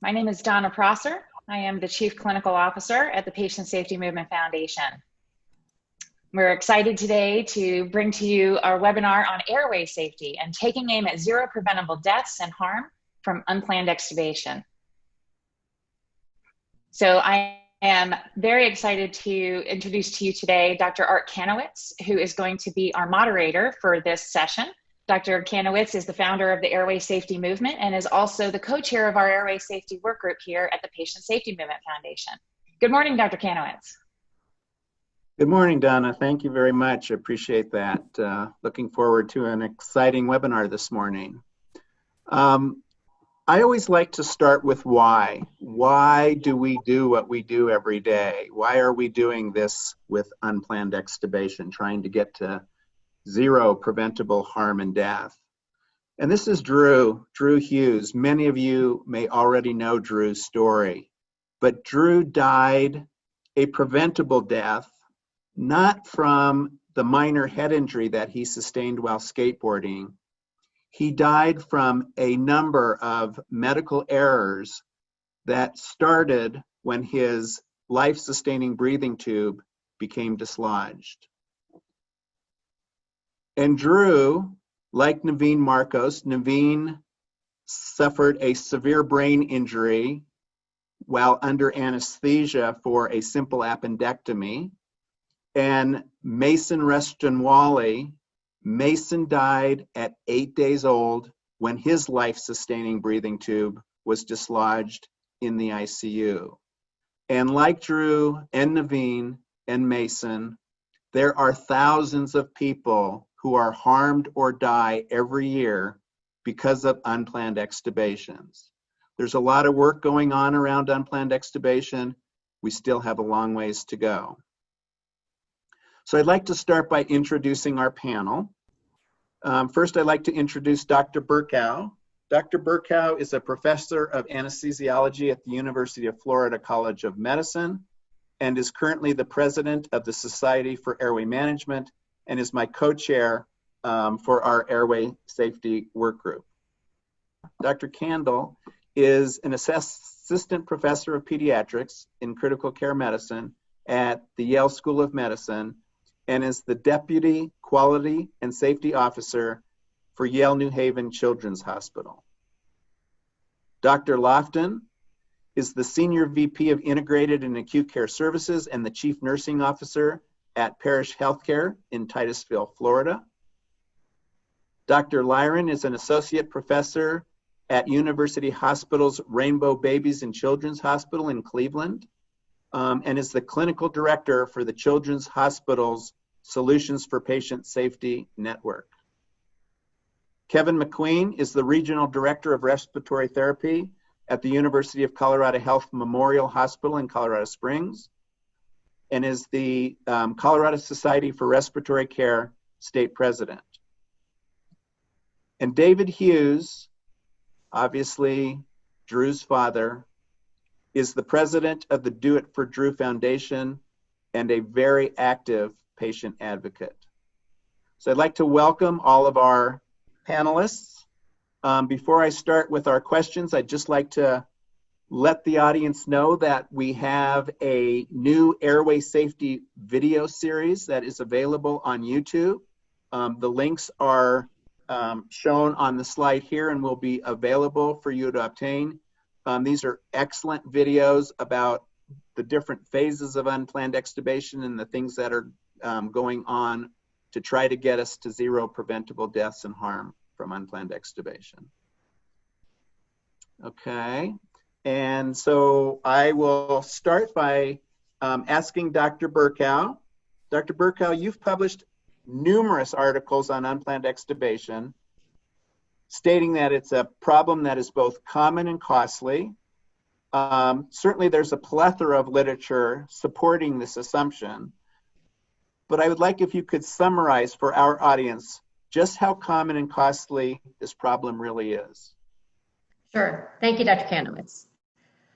My name is Donna Prosser. I am the Chief Clinical Officer at the Patient Safety Movement Foundation. We're excited today to bring to you our webinar on airway safety and taking aim at zero preventable deaths and harm from unplanned extubation. So I am very excited to introduce to you today Dr. Art Kanowitz, who is going to be our moderator for this session. Dr. Kanowitz is the founder of the Airway Safety Movement and is also the co-chair of our Airway Safety Work Group here at the Patient Safety Movement Foundation. Good morning, Dr. Kanowitz. Good morning, Donna. Thank you very much. I appreciate that. Uh, looking forward to an exciting webinar this morning. Um, I always like to start with why. Why do we do what we do every day? Why are we doing this with unplanned extubation, trying to get to zero preventable harm and death? And this is Drew, Drew Hughes. Many of you may already know Drew's story, but Drew died a preventable death, not from the minor head injury that he sustained while skateboarding, he died from a number of medical errors that started when his life-sustaining breathing tube became dislodged. And Drew, like Naveen Marcos, Naveen suffered a severe brain injury while under anesthesia for a simple appendectomy. And Mason Restonwali Mason died at eight days old when his life-sustaining breathing tube was dislodged in the ICU. And like Drew and Naveen and Mason, there are thousands of people who are harmed or die every year because of unplanned extubations. There's a lot of work going on around unplanned extubation. We still have a long ways to go. So I'd like to start by introducing our panel. Um, first, I'd like to introduce Dr. Berkow. Dr. Berkow is a professor of anesthesiology at the University of Florida College of Medicine and is currently the president of the Society for Airway Management and is my co-chair um, for our airway safety work group. Dr. Kandil is an assistant professor of pediatrics in critical care medicine at the Yale School of Medicine and is the Deputy Quality and Safety Officer for Yale New Haven Children's Hospital. Dr. Lofton is the Senior VP of Integrated and Acute Care Services and the Chief Nursing Officer at Parrish Healthcare in Titusville, Florida. Dr. Lyren is an Associate Professor at University Hospital's Rainbow Babies and Children's Hospital in Cleveland um, and is the Clinical Director for the Children's Hospital's Solutions for Patient Safety Network. Kevin McQueen is the Regional Director of Respiratory Therapy at the University of Colorado Health Memorial Hospital in Colorado Springs and is the um, Colorado Society for Respiratory Care State President. And David Hughes, obviously Drew's father, is the president of the Do It for Drew Foundation and a very active patient advocate. So I'd like to welcome all of our panelists. Um, before I start with our questions, I'd just like to let the audience know that we have a new airway safety video series that is available on YouTube. Um, the links are um, shown on the slide here and will be available for you to obtain. Um, these are excellent videos about the different phases of unplanned extubation and the things that are um, going on to try to get us to zero preventable deaths and harm from unplanned extubation. Okay, and so I will start by um, asking Dr. Berkow. Dr. Berkow, you've published numerous articles on unplanned extubation, stating that it's a problem that is both common and costly. Um, certainly there's a plethora of literature supporting this assumption, but I would like if you could summarize for our audience just how common and costly this problem really is. Sure. Thank you, Dr. Kanowitz.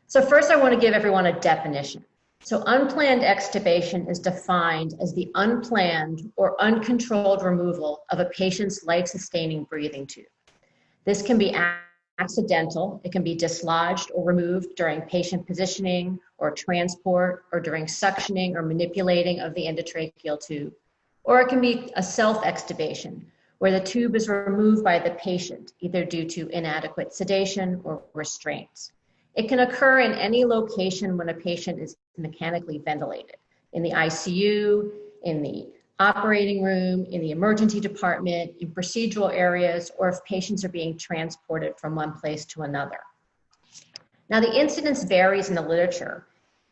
So first I want to give everyone a definition. So unplanned extubation is defined as the unplanned or uncontrolled removal of a patient's life-sustaining breathing tube. This can be accidental. It can be dislodged or removed during patient positioning or transport or during suctioning or manipulating of the endotracheal tube. Or it can be a self-extubation, where the tube is removed by the patient, either due to inadequate sedation or restraints. It can occur in any location when a patient is mechanically ventilated, in the ICU, in the operating room, in the emergency department, in procedural areas, or if patients are being transported from one place to another. Now, the incidence varies in the literature.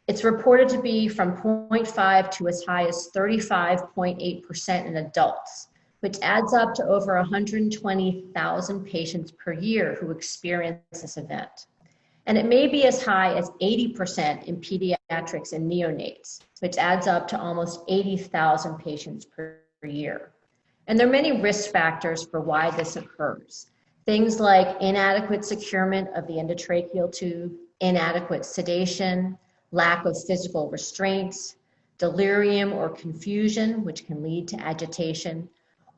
It's reported to be from 0.5 to as high as 35.8% in adults, which adds up to over 120,000 patients per year who experience this event. And it may be as high as 80% in pediatrics and neonates, which adds up to almost 80,000 patients per year. And there are many risk factors for why this occurs. Things like inadequate securement of the endotracheal tube, inadequate sedation, lack of physical restraints, delirium or confusion, which can lead to agitation,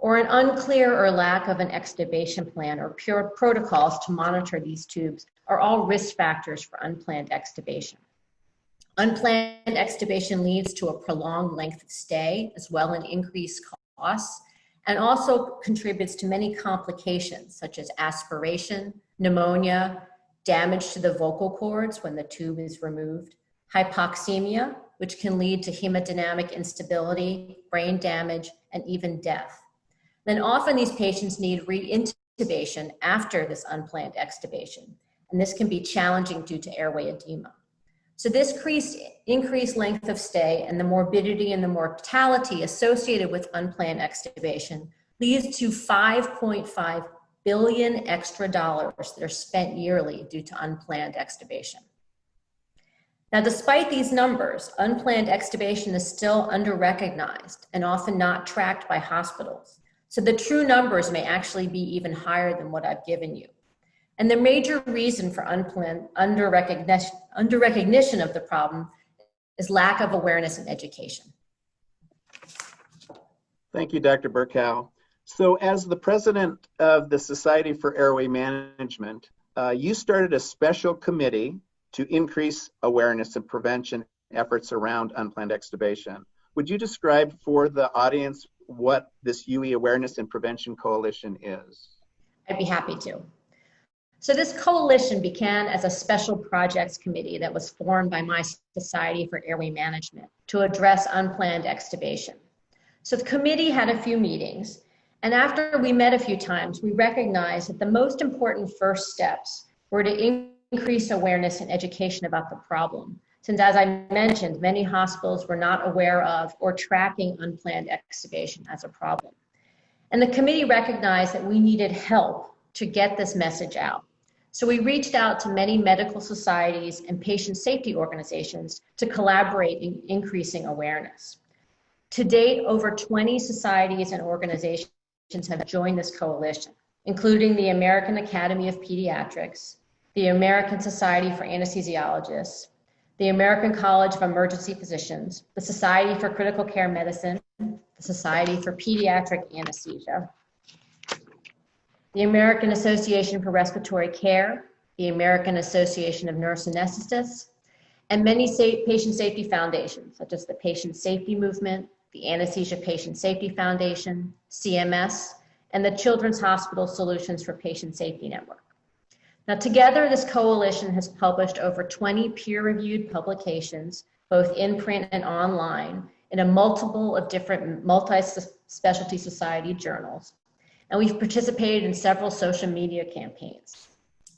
or an unclear or lack of an extubation plan or pure protocols to monitor these tubes are all risk factors for unplanned extubation. Unplanned extubation leads to a prolonged length of stay as well as increased costs and also contributes to many complications such as aspiration, pneumonia, damage to the vocal cords when the tube is removed, hypoxemia, which can lead to hemodynamic instability, brain damage, and even death. Then often these patients need reintubation after this unplanned extubation, and this can be challenging due to airway edema. So this increased, increased length of stay and the morbidity and the mortality associated with unplanned extubation leads to 5.5 billion extra dollars that are spent yearly due to unplanned extubation. Now, despite these numbers, unplanned extubation is still under-recognized and often not tracked by hospitals. So the true numbers may actually be even higher than what I've given you. And the major reason for unplanned under recognition, under recognition of the problem is lack of awareness and education. Thank you, Dr. Berkow. So as the president of the Society for Airway Management, uh, you started a special committee to increase awareness and prevention efforts around unplanned extubation. Would you describe for the audience what this UE Awareness and Prevention Coalition is? I'd be happy to. So this coalition began as a special projects committee that was formed by my Society for Airway Management to address unplanned extubation. So the committee had a few meetings, and after we met a few times, we recognized that the most important first steps were to increase awareness and education about the problem. Since as I mentioned, many hospitals were not aware of or tracking unplanned extubation as a problem. And the committee recognized that we needed help to get this message out. So we reached out to many medical societies and patient safety organizations to collaborate in increasing awareness. To date, over 20 societies and organizations have joined this coalition, including the American Academy of Pediatrics, the American Society for Anesthesiologists, the American College of Emergency Physicians, the Society for Critical Care Medicine, the Society for Pediatric Anesthesia, the American Association for Respiratory Care, the American Association of Nurse Anesthetists, and many patient safety foundations, such as the Patient Safety Movement, the Anesthesia Patient Safety Foundation, CMS, and the Children's Hospital Solutions for Patient Safety Network. Now, together, this coalition has published over 20 peer-reviewed publications, both in print and online, in a multiple of different multi-specialty society journals, and we've participated in several social media campaigns.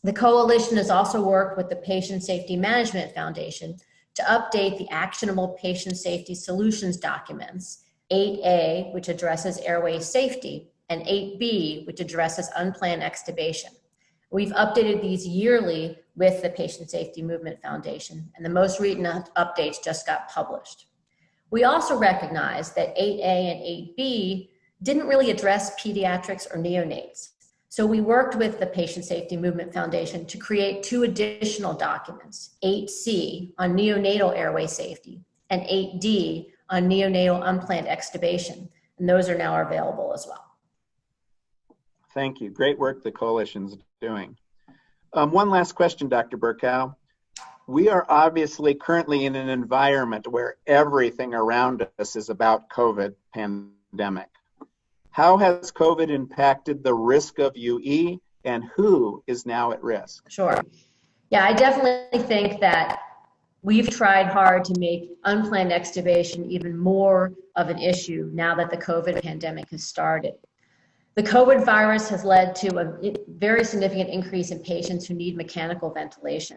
The coalition has also worked with the Patient Safety Management Foundation to update the actionable patient safety solutions documents, 8A, which addresses airway safety, and 8B, which addresses unplanned extubation. We've updated these yearly with the Patient Safety Movement Foundation, and the most recent updates just got published. We also recognize that 8A and 8B didn't really address pediatrics or neonates. So we worked with the Patient Safety Movement Foundation to create two additional documents, 8C on neonatal airway safety and 8D on neonatal unplanned extubation. And those are now available as well. Thank you. Great work the coalition's doing. Um, one last question, Dr. Berkow. We are obviously currently in an environment where everything around us is about COVID pandemic. How has COVID impacted the risk of UE and who is now at risk? Sure. Yeah, I definitely think that we've tried hard to make unplanned extubation even more of an issue now that the COVID pandemic has started. The COVID virus has led to a very significant increase in patients who need mechanical ventilation.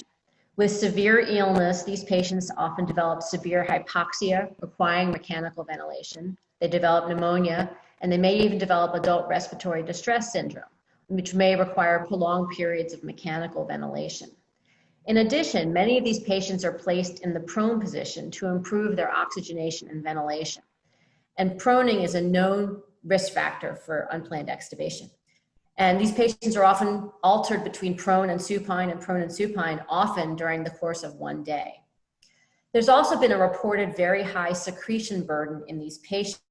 With severe illness, these patients often develop severe hypoxia requiring mechanical ventilation. They develop pneumonia, and they may even develop adult respiratory distress syndrome, which may require prolonged periods of mechanical ventilation. In addition, many of these patients are placed in the prone position to improve their oxygenation and ventilation. And proning is a known risk factor for unplanned extubation. And these patients are often altered between prone and supine and prone and supine often during the course of one day. There's also been a reported very high secretion burden in these patients,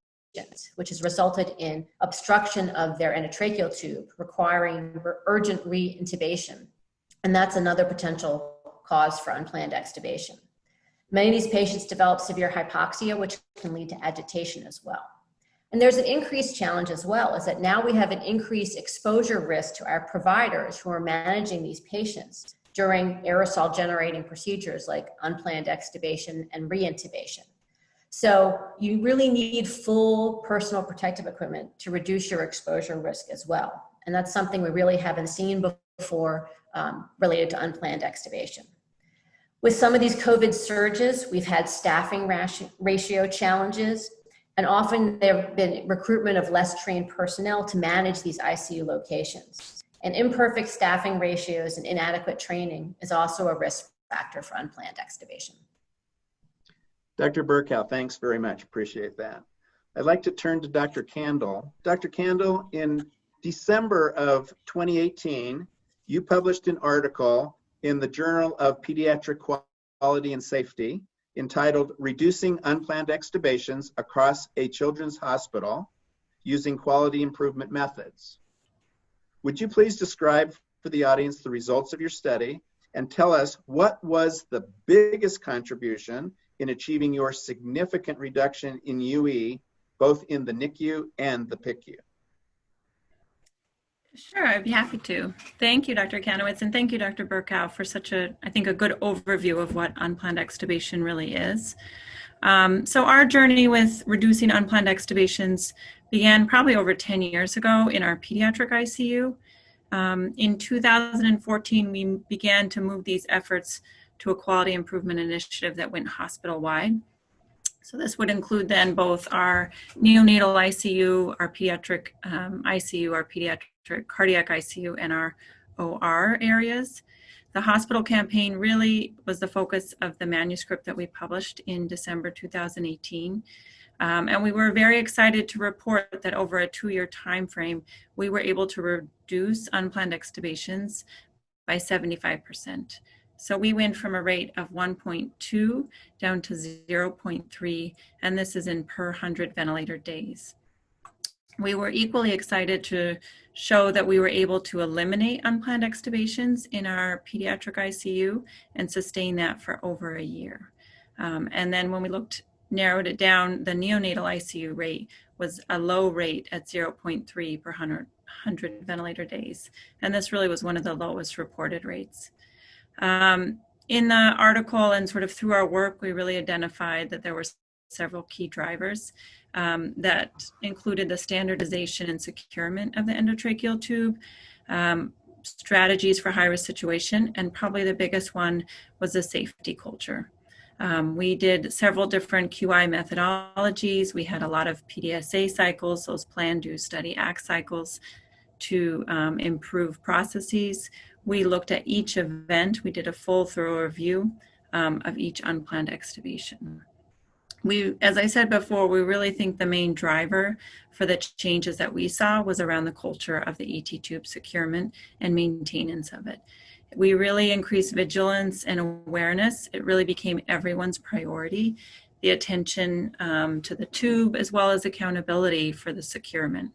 which has resulted in obstruction of their endotracheal tube, requiring urgent re-intubation. And that's another potential cause for unplanned extubation. Many of these patients develop severe hypoxia, which can lead to agitation as well. And there's an increased challenge as well, is that now we have an increased exposure risk to our providers who are managing these patients during aerosol generating procedures like unplanned extubation and reintubation. So you really need full personal protective equipment to reduce your exposure risk as well. And that's something we really haven't seen before um, related to unplanned extubation. With some of these COVID surges, we've had staffing ratio challenges, and often there have been recruitment of less trained personnel to manage these ICU locations. And imperfect staffing ratios and inadequate training is also a risk factor for unplanned extubation. Dr. Berkow, thanks very much. Appreciate that. I'd like to turn to Dr. Kandil. Dr. Kandil, in December of 2018, you published an article in the Journal of Pediatric Quality and Safety entitled Reducing Unplanned Extubations Across a Children's Hospital Using Quality Improvement Methods. Would you please describe for the audience the results of your study and tell us what was the biggest contribution in achieving your significant reduction in UE, both in the NICU and the PICU? Sure, I'd be happy to. Thank you, Dr. Kanowitz, and thank you, Dr. Berkow, for such a, I think, a good overview of what unplanned extubation really is. Um, so our journey with reducing unplanned extubations began probably over 10 years ago in our pediatric ICU. Um, in 2014, we began to move these efforts to a quality improvement initiative that went hospital-wide. So this would include then both our neonatal ICU, our pediatric um, ICU, our pediatric cardiac ICU and our OR areas. The hospital campaign really was the focus of the manuscript that we published in December 2018. Um, and we were very excited to report that over a two-year time frame, we were able to reduce unplanned extubations by 75%. So we went from a rate of 1.2 down to 0.3, and this is in per 100 ventilator days. We were equally excited to show that we were able to eliminate unplanned extubations in our pediatric ICU and sustain that for over a year. Um, and then when we looked, narrowed it down, the neonatal ICU rate was a low rate at 0.3 per 100, 100 ventilator days. And this really was one of the lowest reported rates. Um, in the article and sort of through our work, we really identified that there were several key drivers um, that included the standardization and securement of the endotracheal tube, um, strategies for high-risk situation, and probably the biggest one was the safety culture. Um, we did several different QI methodologies. We had a lot of PDSA cycles, those plan, do, study, act cycles to um, improve processes. We looked at each event. We did a full thorough review um, of each unplanned extubation we, as I said before, we really think the main driver for the changes that we saw was around the culture of the ET tube securement and maintenance of it. We really increased vigilance and awareness. It really became everyone's priority, the attention um, to the tube as well as accountability for the securement.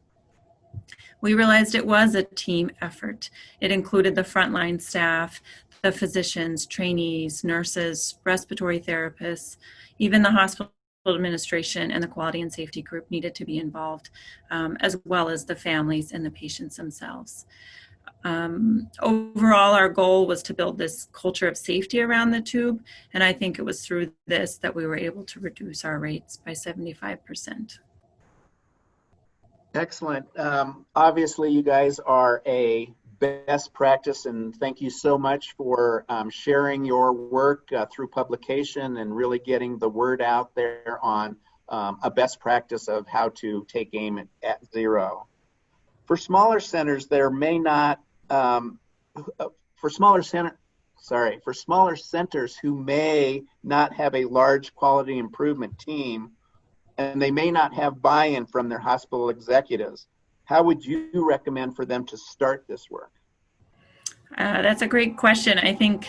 We realized it was a team effort. It included the frontline staff, the physicians, trainees, nurses, respiratory therapists, even the hospital administration and the quality and safety group needed to be involved, um, as well as the families and the patients themselves. Um, overall, our goal was to build this culture of safety around the tube, and I think it was through this that we were able to reduce our rates by 75%. Excellent. Um, obviously, you guys are a best practice, and thank you so much for um, sharing your work uh, through publication and really getting the word out there on um, a best practice of how to take aim at, at zero. For smaller centers, there may not, um, for smaller center, sorry, for smaller centers who may not have a large quality improvement team, and they may not have buy-in from their hospital executives. How would you recommend for them to start this work? Uh, that's a great question. I think,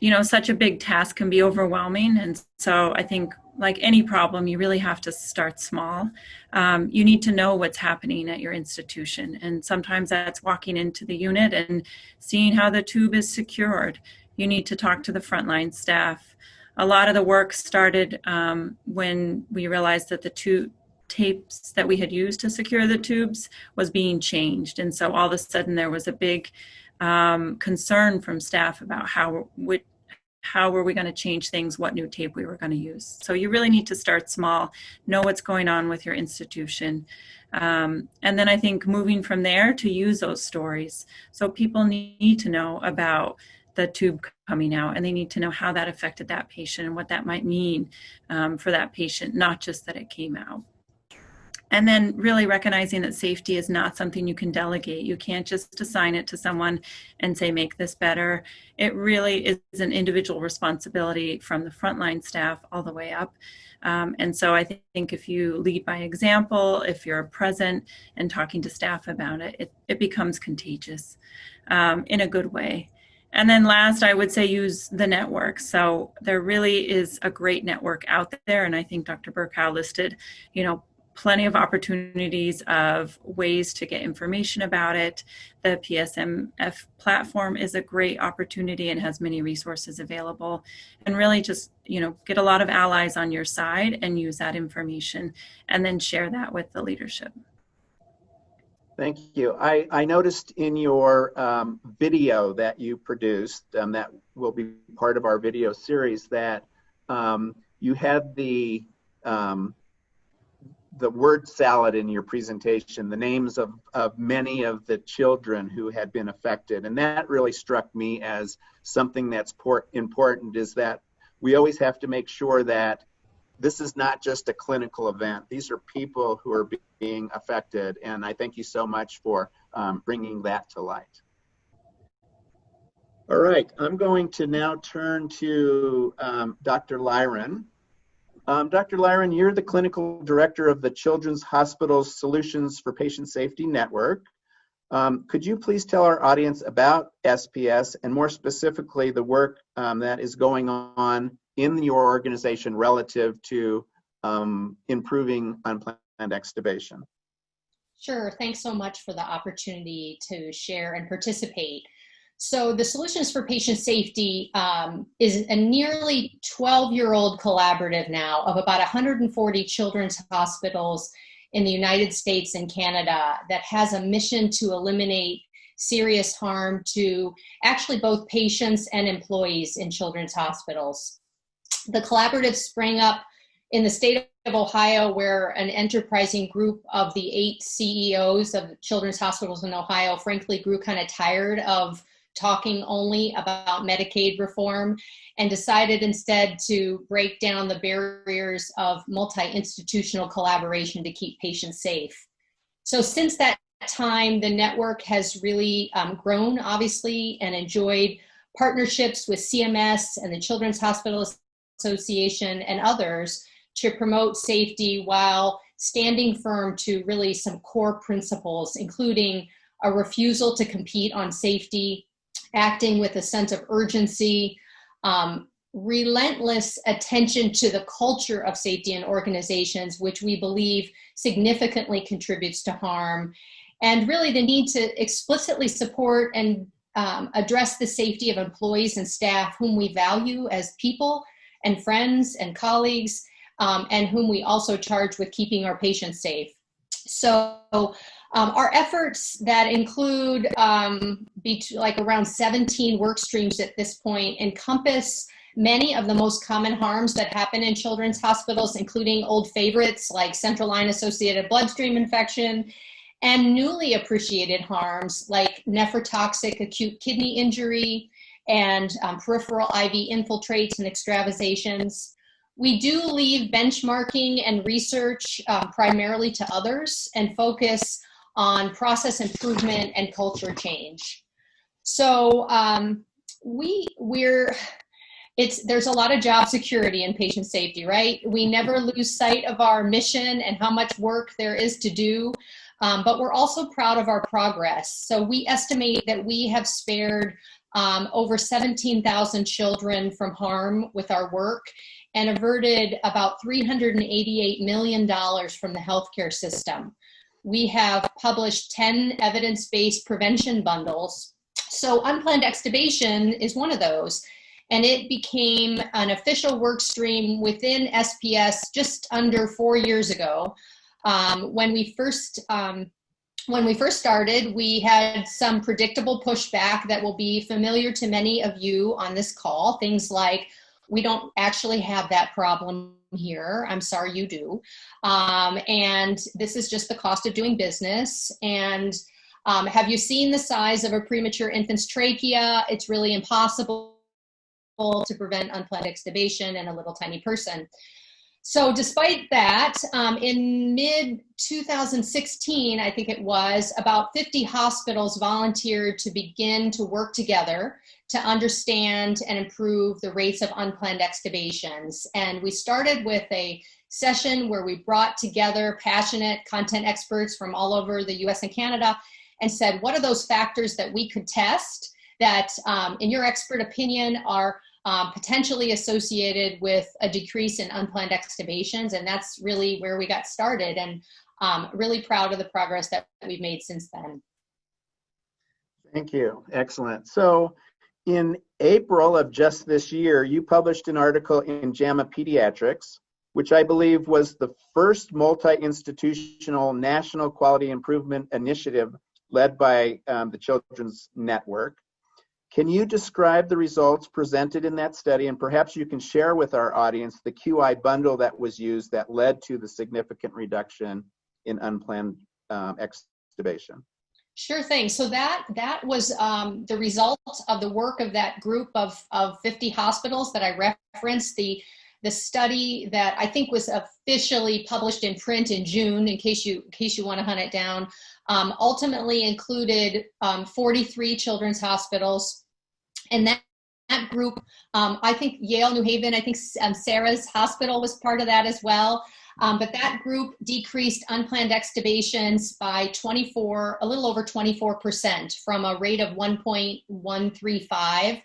you know, such a big task can be overwhelming. And so I think, like any problem, you really have to start small. Um, you need to know what's happening at your institution. And sometimes that's walking into the unit and seeing how the tube is secured. You need to talk to the frontline staff a lot of the work started um, when we realized that the two tapes that we had used to secure the tubes was being changed. And so all of a sudden there was a big um, concern from staff about how, how were we going to change things, what new tape we were going to use. So you really need to start small, know what's going on with your institution. Um, and then I think moving from there to use those stories. So people need to know about the tube coming out and they need to know how that affected that patient and what that might mean um, for that patient, not just that it came out. And then really recognizing that safety is not something you can delegate. You can't just assign it to someone and say, make this better. It really is an individual responsibility from the frontline staff all the way up. Um, and so I think if you lead by example, if you're present and talking to staff about it, it, it becomes contagious um, in a good way. And then last, I would say use the network. So there really is a great network out there. And I think Dr. Berkow listed, you know, plenty of opportunities of ways to get information about it. The PSMF platform is a great opportunity and has many resources available. And really just, you know, get a lot of allies on your side and use that information and then share that with the leadership. Thank you. I, I noticed in your um, video that you produced, um, that will be part of our video series, that um, you had the um, the word salad in your presentation, the names of, of many of the children who had been affected. And that really struck me as something that's important is that we always have to make sure that this is not just a clinical event. These are people who are being affected. And I thank you so much for um, bringing that to light. All right, I'm going to now turn to um, Dr. Lyren. Um, Dr. Lyren, you're the clinical director of the Children's Hospital's Solutions for Patient Safety Network. Um, could you please tell our audience about SPS and more specifically the work um, that is going on in your organization relative to um, improving unplanned extubation? Sure, thanks so much for the opportunity to share and participate. So the Solutions for Patient Safety um, is a nearly 12-year-old collaborative now of about 140 children's hospitals in the United States and Canada that has a mission to eliminate serious harm to actually both patients and employees in children's hospitals. The collaborative sprang up in the state of Ohio where an enterprising group of the eight CEOs of children's hospitals in Ohio frankly grew kind of tired of talking only about Medicaid reform and decided instead to break down the barriers of multi-institutional collaboration to keep patients safe. So since that time, the network has really um, grown, obviously, and enjoyed partnerships with CMS and the Children's Hospital Association and others to promote safety while standing firm to really some core principles, including a refusal to compete on safety, acting with a sense of urgency, um, relentless attention to the culture of safety in organizations, which we believe significantly contributes to harm, and really the need to explicitly support and um, address the safety of employees and staff whom we value as people and friends and colleagues, um, and whom we also charge with keeping our patients safe. So um, our efforts that include um, like around 17 work streams at this point encompass many of the most common harms that happen in children's hospitals, including old favorites like central line associated bloodstream infection and newly appreciated harms like nephrotoxic acute kidney injury and um, peripheral IV infiltrates and extravasations. We do leave benchmarking and research uh, primarily to others and focus on process improvement and culture change. So um, we we're it's there's a lot of job security in patient safety, right? We never lose sight of our mission and how much work there is to do, um, but we're also proud of our progress. So we estimate that we have spared um, over 17,000 children from harm with our work and averted about $388 million from the healthcare system. We have published 10 evidence-based prevention bundles. So unplanned extubation is one of those and it became an official work stream within SPS just under four years ago. Um, when we first um, when we first started, we had some predictable pushback that will be familiar to many of you on this call. Things like, we don't actually have that problem here. I'm sorry you do. Um, and this is just the cost of doing business. And um, have you seen the size of a premature infant's trachea? It's really impossible to prevent unplanned extubation in a little tiny person. So despite that, um, in mid 2016, I think it was, about 50 hospitals volunteered to begin to work together to understand and improve the rates of unplanned extubations. And we started with a session where we brought together passionate content experts from all over the US and Canada and said, what are those factors that we could test that, um, in your expert opinion, are um, potentially associated with a decrease in unplanned extubations. And that's really where we got started and um, really proud of the progress that we've made since then. Thank you. Excellent. So in April of just this year, you published an article in JAMA Pediatrics, which I believe was the first multi-institutional national quality improvement initiative led by um, the Children's Network. Can you describe the results presented in that study and perhaps you can share with our audience the QI bundle that was used that led to the significant reduction in unplanned um, extubation? Sure thing. So that that was um, the result of the work of that group of, of 50 hospitals that I referenced. The the study that I think was officially published in print in June, in case you in case you want to hunt it down, um, ultimately included um, 43 children's hospitals, and that, that group, um, I think Yale, New Haven, I think um, Sarah's hospital was part of that as well. Um, but that group decreased unplanned extubations by 24, a little over 24% from a rate of 1.135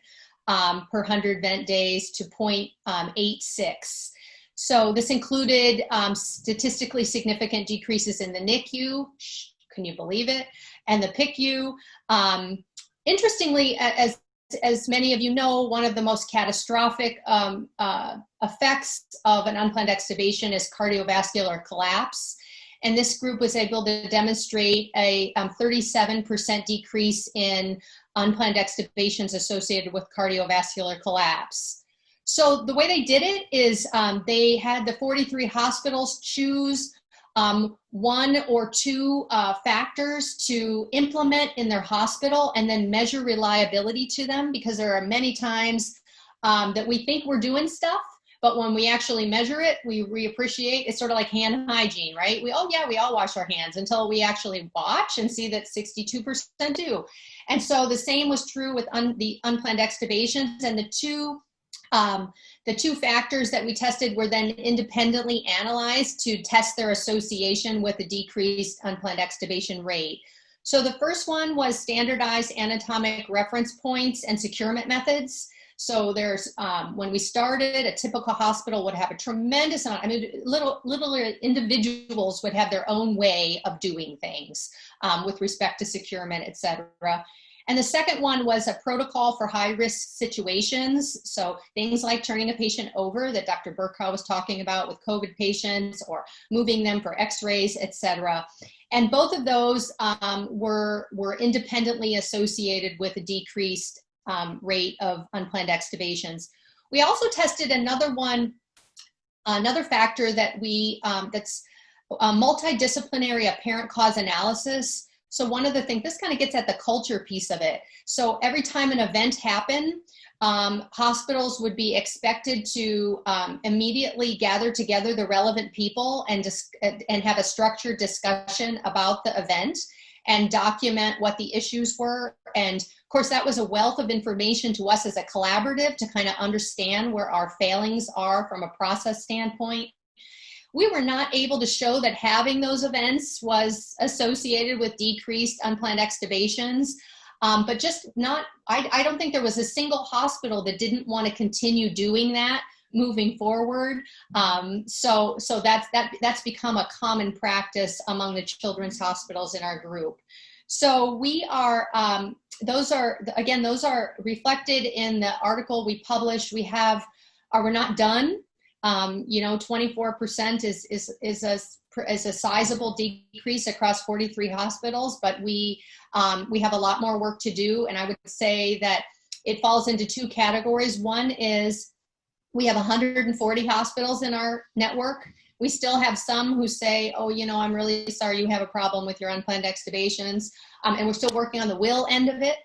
um, per 100 vent days to 0.86. Um, so this included um, statistically significant decreases in the NICU, can you believe it, and the PICU. Interestingly, as as many of you know, one of the most catastrophic um, uh, effects of an unplanned extubation is cardiovascular collapse. And this group was able to demonstrate a 37% um, decrease in unplanned extubations associated with cardiovascular collapse. So the way they did it is um, they had the 43 hospitals choose um, one or two uh, factors to implement in their hospital and then measure reliability to them because there are many times um, that we think we're doing stuff but when we actually measure it we reappreciate it's sort of like hand hygiene right? We oh yeah we all wash our hands until we actually watch and see that 62% do. And so the same was true with un the unplanned extubations and the two um, the two factors that we tested were then independently analyzed to test their association with a decreased unplanned extubation rate. So the first one was standardized anatomic reference points and securement methods. So there's, um, when we started, a typical hospital would have a tremendous amount, I mean, little, little individuals would have their own way of doing things um, with respect to securement, et cetera. And the second one was a protocol for high risk situations. So things like turning a patient over that Dr. Berkow was talking about with COVID patients or moving them for x-rays, et cetera. And both of those um, were, were independently associated with a decreased um, rate of unplanned extubations. We also tested another one, another factor that we, um, that's a multidisciplinary apparent cause analysis. So one of the things, this kind of gets at the culture piece of it. So every time an event happened, um, hospitals would be expected to um, immediately gather together the relevant people and, and have a structured discussion about the event and document what the issues were and of course, that was a wealth of information to us as a collaborative to kind of understand where our failings are from a process standpoint. We were not able to show that having those events was associated with decreased unplanned extubations. Um, but just not, I, I don't think there was a single hospital that didn't want to continue doing that moving forward. Um, so so that's, that, that's become a common practice among the children's hospitals in our group. So we are, um, those are, again, those are reflected in the article we published. We have, are we're not done. Um, you know, 24% is, is, is a is a sizable decrease across 43 hospitals, but we um, we have a lot more work to do. And I would say that it falls into two categories. One is we have 140 hospitals in our network. We still have some who say, oh, you know, I'm really sorry you have a problem with your unplanned extubations. Um, and we're still working on the will end of it.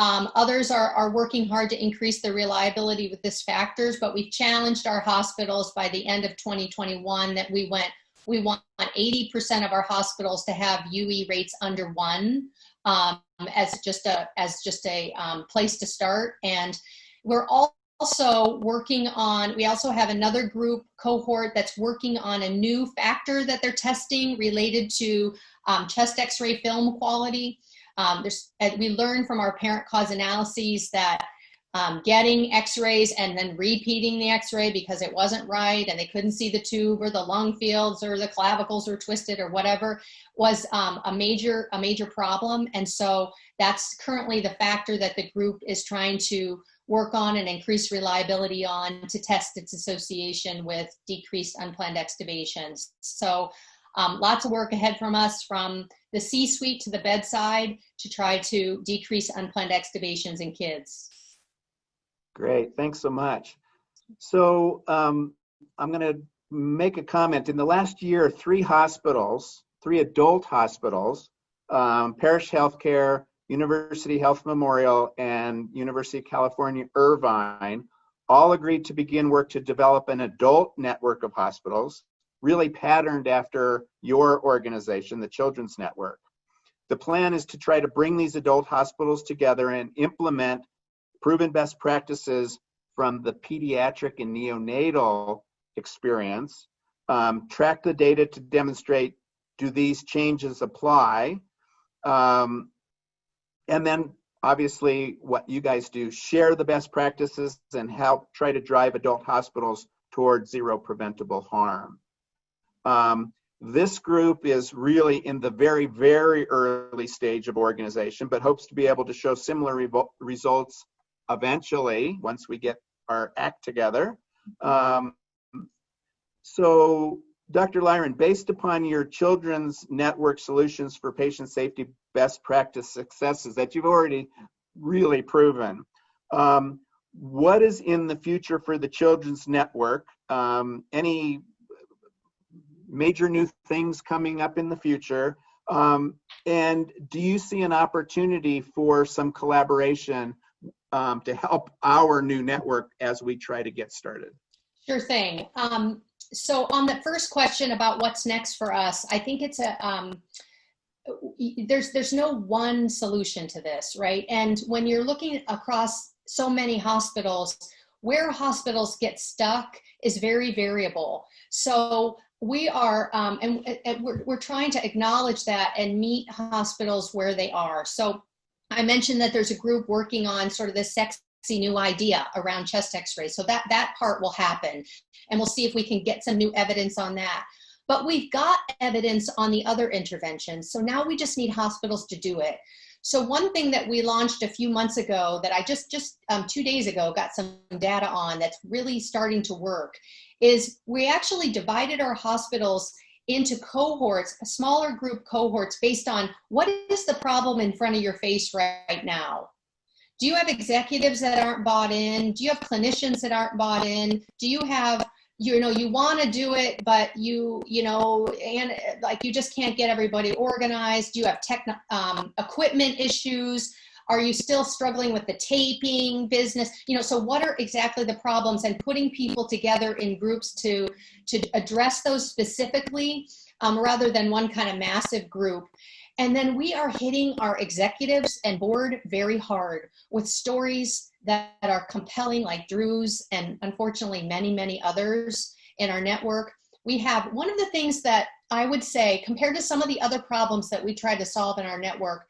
Um, others are, are working hard to increase the reliability with this factors, but we've challenged our hospitals by the end of 2021 that we went, we want 80% of our hospitals to have UE rates under one um, as just a, as just a um, place to start. And we're also working on, we also have another group cohort that's working on a new factor that they're testing related to um, chest x-ray film quality. Um, there's, we learned from our parent cause analyses that um, getting x-rays and then repeating the x-ray because it wasn't right and they couldn't see the tube or the lung fields or the clavicles were twisted or whatever was um, a major a major problem and so that's currently the factor that the group is trying to work on and increase reliability on to test its association with decreased unplanned extubations. So um, lots of work ahead from us from the C-suite to the bedside to try to decrease unplanned extubations in kids. Great, thanks so much. So um, I'm gonna make a comment. In the last year, three hospitals, three adult hospitals, um, Parrish Healthcare, University Health Memorial, and University of California, Irvine all agreed to begin work to develop an adult network of hospitals, really patterned after your organization, the Children's Network. The plan is to try to bring these adult hospitals together and implement proven best practices from the pediatric and neonatal experience, um, track the data to demonstrate do these changes apply, um, and then obviously what you guys do, share the best practices and help try to drive adult hospitals towards zero preventable harm. Um, this group is really in the very, very early stage of organization, but hopes to be able to show similar re results eventually once we get our act together. Um, so Dr. Lyren, based upon your children's network solutions for patient safety best practice successes that you've already really proven, um, what is in the future for the children's network? Um, any major new things coming up in the future? Um, and do you see an opportunity for some collaboration um, to help our new network as we try to get started? Sure thing. Um, so on the first question about what's next for us, I think it's a, um, there's, there's no one solution to this, right? And when you're looking across so many hospitals, where hospitals get stuck is very variable. So we are, um, and, and we're, we're trying to acknowledge that and meet hospitals where they are. So I mentioned that there's a group working on sort of this sex new idea around chest x-rays. So that, that part will happen. And we'll see if we can get some new evidence on that. But we've got evidence on the other interventions. So now we just need hospitals to do it. So one thing that we launched a few months ago that I just, just um, two days ago got some data on that's really starting to work is we actually divided our hospitals into cohorts, smaller group cohorts based on what is the problem in front of your face right now. Do you have executives that aren't bought in? Do you have clinicians that aren't bought in? Do you have you know you want to do it but you you know and like you just can't get everybody organized. You have tech um, equipment issues. Are you still struggling with the taping business? You know so what are exactly the problems and putting people together in groups to to address those specifically um, rather than one kind of massive group? And then we are hitting our executives and board very hard with stories that are compelling, like Drew's and unfortunately many, many others in our network. We have one of the things that I would say, compared to some of the other problems that we try to solve in our network,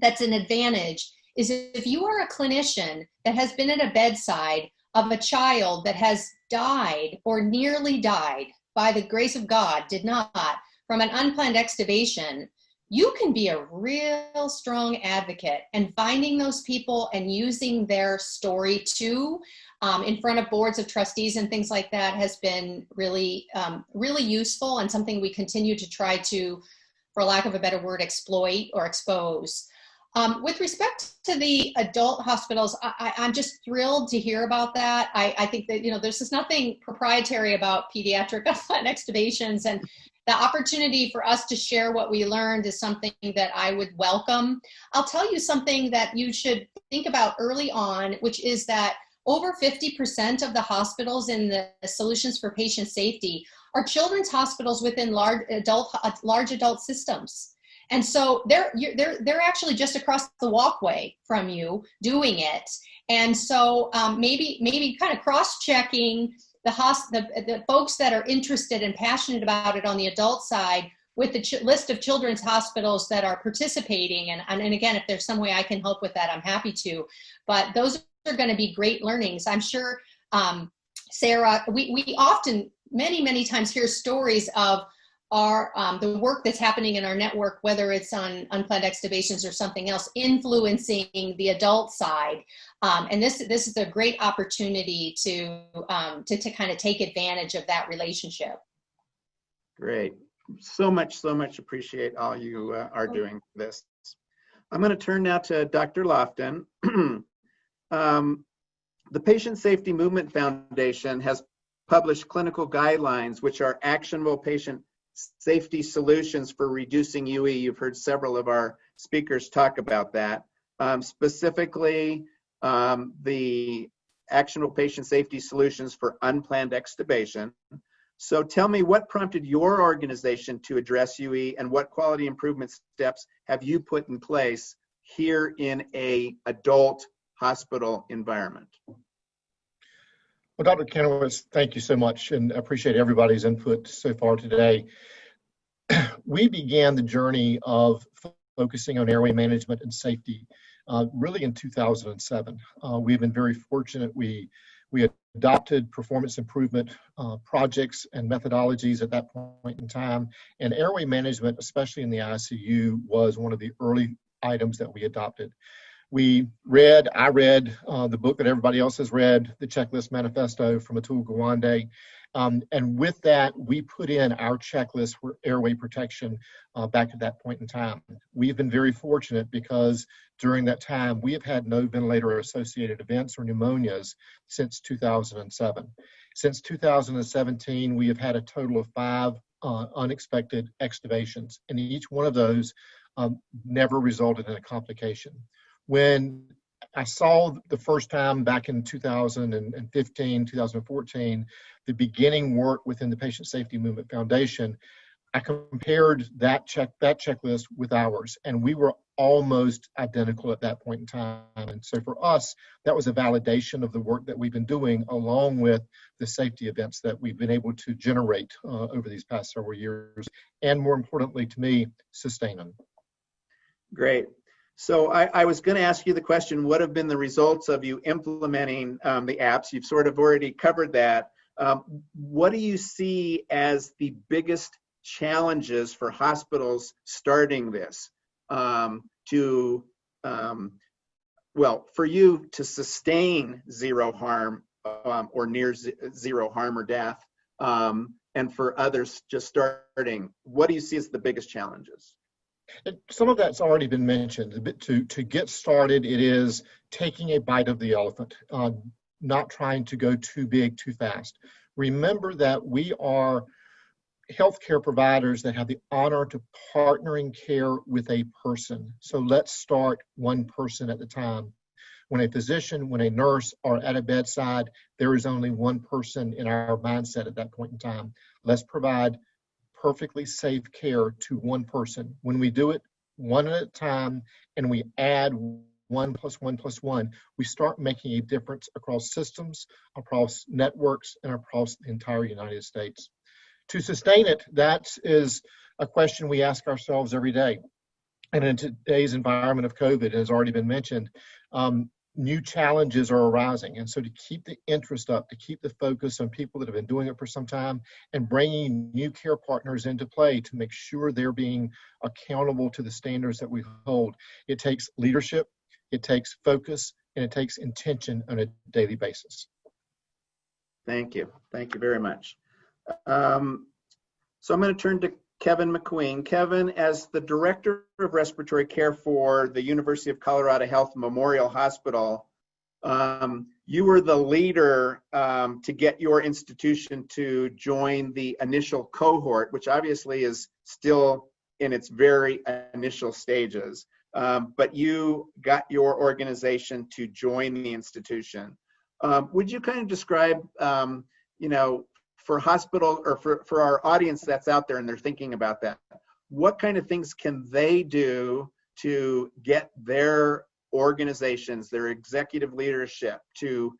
that's an advantage is if you are a clinician that has been at a bedside of a child that has died or nearly died by the grace of God, did not, from an unplanned extubation, you can be a real strong advocate and finding those people and using their story too um, in front of boards of trustees and things like that has been really um, really useful and something we continue to try to for lack of a better word exploit or expose um, with respect to the adult hospitals, I, am just thrilled to hear about that. I, I, think that, you know, there's just nothing proprietary about pediatric extubations and the opportunity for us to share what we learned is something that I would welcome. I'll tell you something that you should think about early on, which is that over 50% of the hospitals in the solutions for patient safety are children's hospitals within large adult, large adult systems. And so they're, they're, they're actually just across the walkway from you doing it. And so um, maybe, maybe kind of cross-checking the, host, the, the folks that are interested and passionate about it on the adult side with the list of children's hospitals that are participating. And, and, and again, if there's some way I can help with that, I'm happy to. But those are going to be great learnings. I'm sure, um, Sarah, we, we often, many, many times hear stories of our um, the work that's happening in our network, whether it's on unplanned extubations or something else, influencing the adult side. Um, and this this is a great opportunity to um, to to kind of take advantage of that relationship. Great, so much, so much appreciate all you uh, are doing for this. I'm going to turn now to Dr. Lofton. um, the Patient Safety Movement Foundation has published clinical guidelines which are actionable patient safety solutions for reducing UE. You've heard several of our speakers talk about that. Um, specifically, um, the actionable patient safety solutions for unplanned extubation. So tell me what prompted your organization to address UE and what quality improvement steps have you put in place here in a adult hospital environment? Well, Dr. Kanowitz, thank you so much and appreciate everybody's input so far today. we began the journey of focusing on airway management and safety uh, really in 2007. Uh, we've been very fortunate. We, we adopted performance improvement uh, projects and methodologies at that point in time. And airway management, especially in the ICU, was one of the early items that we adopted we read, I read uh, the book that everybody else has read, the Checklist Manifesto from Atul Gawande. Um, and with that, we put in our checklist for airway protection uh, back at that point in time. We've been very fortunate because during that time, we have had no ventilator associated events or pneumonias since 2007. Since 2017, we have had a total of five uh, unexpected extubations, and each one of those um, never resulted in a complication when I saw the first time back in 2015, 2014, the beginning work within the Patient Safety Movement Foundation, I compared that check that checklist with ours, and we were almost identical at that point in time. And so for us, that was a validation of the work that we've been doing, along with the safety events that we've been able to generate uh, over these past several years, and more importantly to me, sustain them. Great. So I, I was going to ask you the question, what have been the results of you implementing um, the apps? You've sort of already covered that. Um, what do you see as the biggest challenges for hospitals starting this um, to, um, well, for you to sustain zero harm um, or near zero harm or death, um, and for others just starting, what do you see as the biggest challenges? Some of that's already been mentioned. To, to get started, it is taking a bite of the elephant, uh, not trying to go too big too fast. Remember that we are healthcare providers that have the honor to partnering care with a person. So let's start one person at a time. When a physician, when a nurse are at a bedside, there is only one person in our mindset at that point in time. Let's provide perfectly safe care to one person. When we do it one at a time and we add one plus one plus one, we start making a difference across systems, across networks, and across the entire United States. To sustain it, that is a question we ask ourselves every day. And in today's environment of COVID, as already been mentioned, um, new challenges are arising. And so to keep the interest up, to keep the focus on people that have been doing it for some time and bringing new care partners into play to make sure they're being accountable to the standards that we hold. It takes leadership, it takes focus, and it takes intention on a daily basis. Thank you. Thank you very much. Um, so I'm going to turn to Kevin McQueen. Kevin, as the Director of Respiratory Care for the University of Colorado Health Memorial Hospital, um, you were the leader um, to get your institution to join the initial cohort, which obviously is still in its very initial stages. Um, but you got your organization to join the institution. Um, would you kind of describe, um, you know, for hospital or for, for our audience that's out there and they're thinking about that, what kind of things can they do to get their organizations, their executive leadership to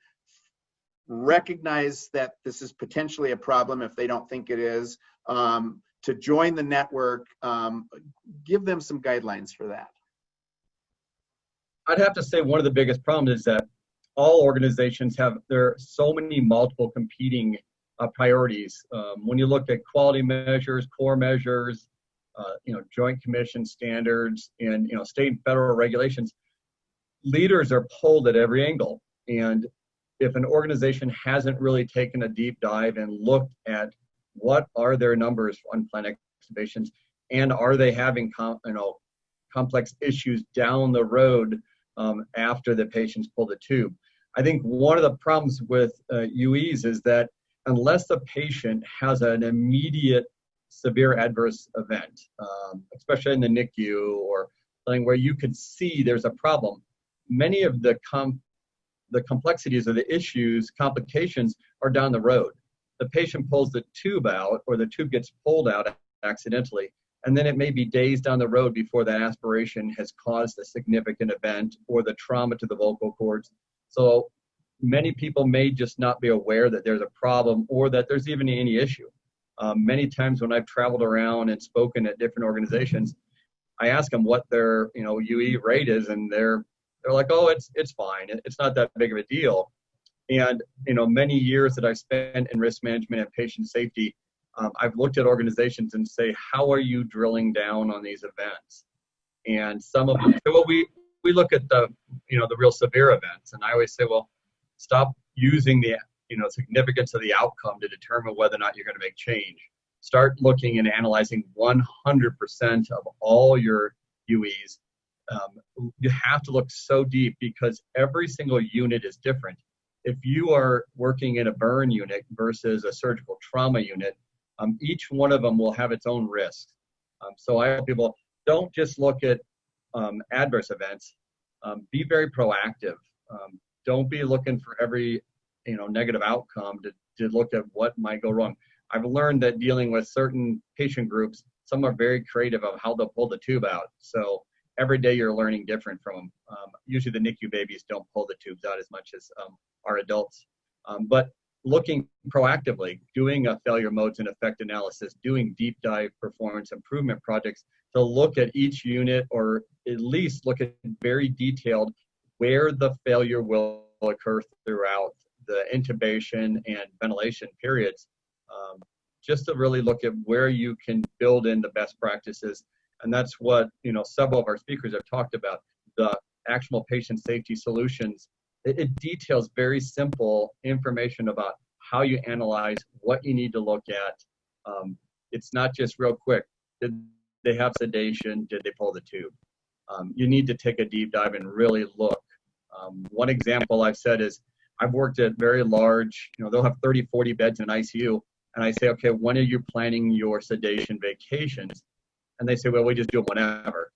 recognize that this is potentially a problem if they don't think it is, um, to join the network, um, give them some guidelines for that. I'd have to say one of the biggest problems is that all organizations have there are so many multiple competing uh, priorities. Um, when you look at quality measures, core measures, uh, you know, Joint Commission standards, and you know, state and federal regulations, leaders are pulled at every angle. And if an organization hasn't really taken a deep dive and looked at what are their numbers on unplanned extubations, and are they having you know complex issues down the road um, after the patients pull the tube. I think one of the problems with uh, UEs is that unless the patient has an immediate severe adverse event, um, especially in the NICU or something where you could see there's a problem, many of the com- the complexities of the issues, complications are down the road. The patient pulls the tube out or the tube gets pulled out accidentally, and then it may be days down the road before that aspiration has caused a significant event or the trauma to the vocal cords. So many people may just not be aware that there's a problem or that there's even any issue. Um, many times when I've traveled around and spoken at different organizations, I ask them what their you know UE rate is, and they're they're like, oh, it's it's fine, it's not that big of a deal. And you know, many years that I've spent in risk management and patient safety, um, I've looked at organizations and say, how are you drilling down on these events? And some of them, well, we we look at the you know the real severe events, and I always say, well, Stop using the you know significance of the outcome to determine whether or not you're going to make change. Start looking and analyzing 100% of all your UEs. Um, you have to look so deep because every single unit is different. If you are working in a burn unit versus a surgical trauma unit, um, each one of them will have its own risk. Um, so I tell people don't just look at um, adverse events. Um, be very proactive. Don't be looking for every you know negative outcome to, to look at what might go wrong. I've learned that dealing with certain patient groups some are very creative of how they'll pull the tube out. So every day you're learning different from them um, usually the nicu babies don't pull the tubes out as much as um, our adults. Um, but looking proactively, doing a failure modes and effect analysis, doing deep dive performance improvement projects to look at each unit or at least look at very detailed where the failure will occur throughout the intubation and ventilation periods, um, just to really look at where you can build in the best practices. And that's what, you know, several of our speakers have talked about, the actual patient safety solutions. It, it details very simple information about how you analyze, what you need to look at. Um, it's not just real quick. Did they have sedation? Did they pull the tube? Um, you need to take a deep dive and really look. Um, one example I've said is I've worked at very large, you know, they'll have 30, 40 beds in ICU. And I say, okay, when are you planning your sedation vacations? And they say, well, we just do them whenever.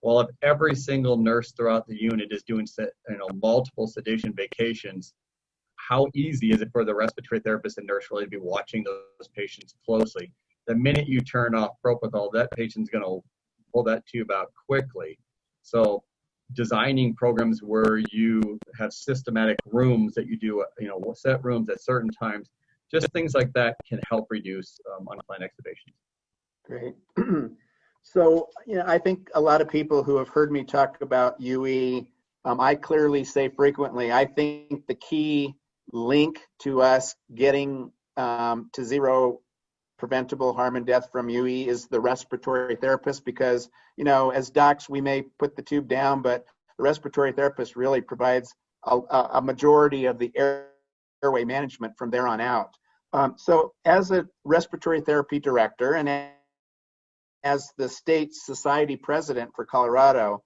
Well, if every single nurse throughout the unit is doing, you know, multiple sedation vacations, how easy is it for the respiratory therapist and nurse really to be watching those patients closely? The minute you turn off propofol, that patient's going to pull that tube out quickly. So designing programs where you have systematic rooms that you do, you know, set rooms at certain times, just things like that can help reduce um, unplanned extubations. Great. so, you know, I think a lot of people who have heard me talk about UE, um, I clearly say frequently, I think the key link to us getting um, to zero preventable harm and death from UE is the respiratory therapist because, you know, as docs, we may put the tube down, but the respiratory therapist really provides a, a majority of the air, airway management from there on out. Um, so as a respiratory therapy director and as the state society president for Colorado,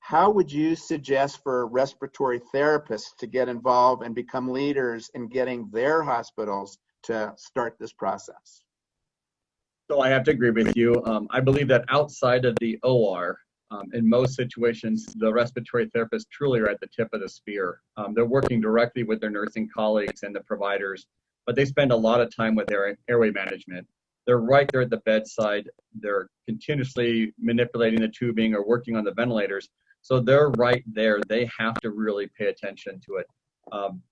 how would you suggest for respiratory therapists to get involved and become leaders in getting their hospitals to start this process? So I have to agree with you. Um, I believe that outside of the OR, um, in most situations, the respiratory therapists truly are at the tip of the spear. Um, they're working directly with their nursing colleagues and the providers, but they spend a lot of time with their airway management. They're right there at the bedside. They're continuously manipulating the tubing or working on the ventilators. So they're right there. They have to really pay attention to it. Um,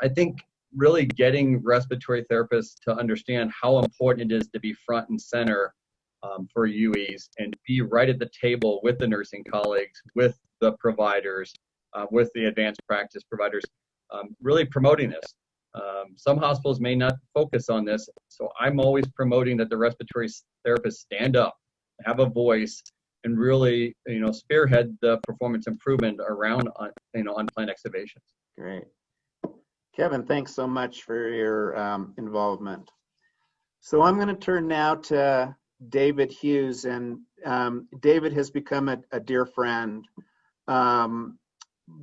I think really getting respiratory therapists to understand how important it is to be front and center um, for UEs and be right at the table with the nursing colleagues, with the providers, uh, with the advanced practice providers, um, really promoting this. Um, some hospitals may not focus on this, so I'm always promoting that the respiratory therapists stand up, have a voice, and really, you know, spearhead the performance improvement around, you know, unplanned extubations. Great. Kevin, thanks so much for your um, involvement. So I'm going to turn now to David Hughes, and um, David has become a, a dear friend. Um,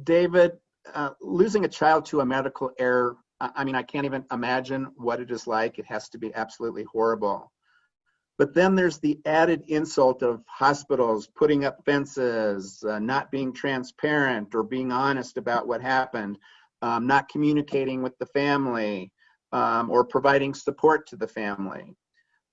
David, uh, losing a child to a medical error, I mean, I can't even imagine what it is like. It has to be absolutely horrible. But then there's the added insult of hospitals putting up fences, uh, not being transparent or being honest about what happened, um, not communicating with the family, um, or providing support to the family.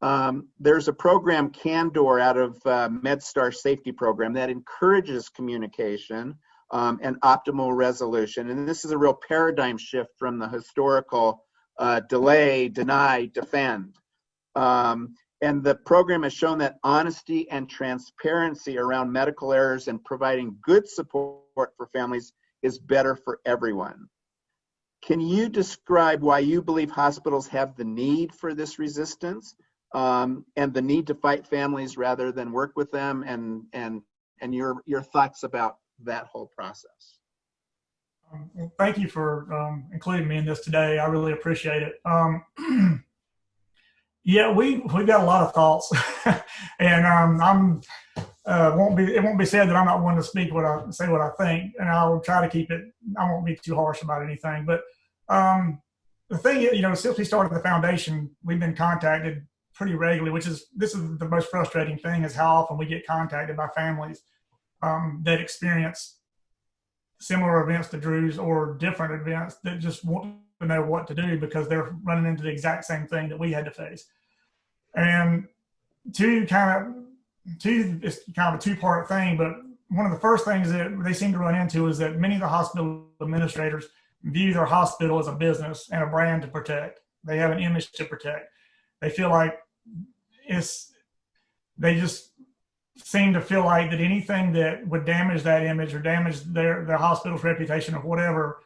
Um, there's a program, Candor, out of uh, MedStar Safety Program that encourages communication um, and optimal resolution. And this is a real paradigm shift from the historical uh, delay, deny, defend. Um, and the program has shown that honesty and transparency around medical errors and providing good support for families is better for everyone. Can you describe why you believe hospitals have the need for this resistance um, and the need to fight families rather than work with them and and and your your thoughts about that whole process? Um, well, thank you for um, including me in this today. I really appreciate it. Um, yeah we we've got a lot of thoughts. And um, i'm uh, won't be it won't be said that i'm not one to speak what i say what i think and i'll try to keep it i won't be too harsh about anything but um, the thing is, you know, since we started the foundation, we've been contacted pretty regularly, which is this is the most frustrating thing is how often we get contacted by families um, that experience similar events to Drew's or different events that just want to know what to do because they're running into the exact same thing that we had to face. And two kind of two it's kind of a two part thing, but one of the first things that they seem to run into is that many of the hospital administrators view their hospital as a business and a brand to protect. They have an image to protect. They feel like it's, they just seem to feel like that anything that would damage that image or damage their, their hospital's reputation or whatever